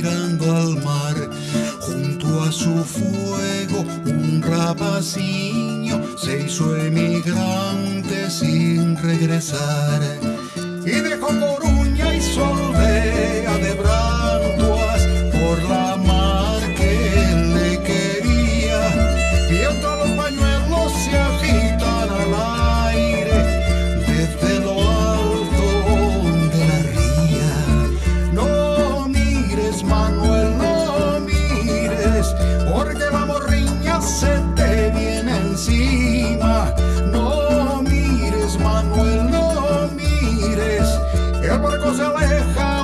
mirando al mar. Junto a su fuego un rapaciño se hizo emigrante sin regresar. Y dejó el barco se aleja.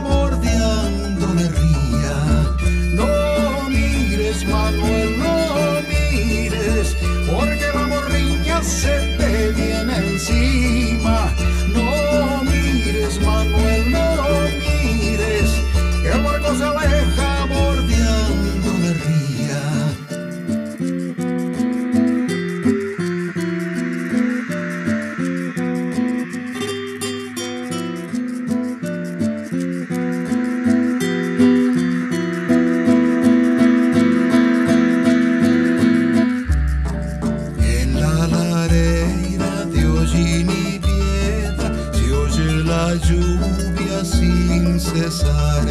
lluvia sin cesar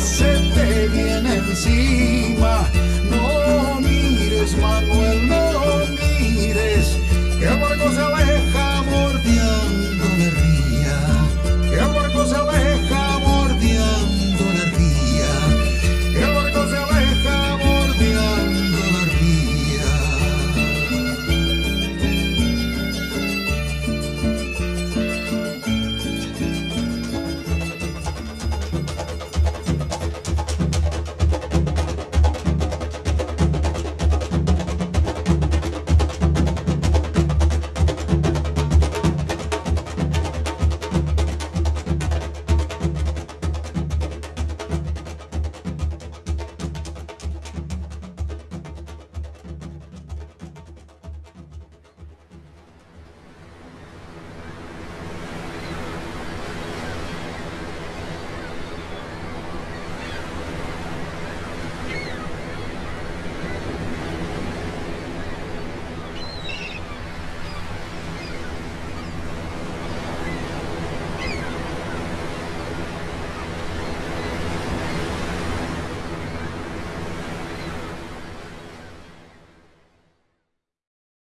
se te viene encima.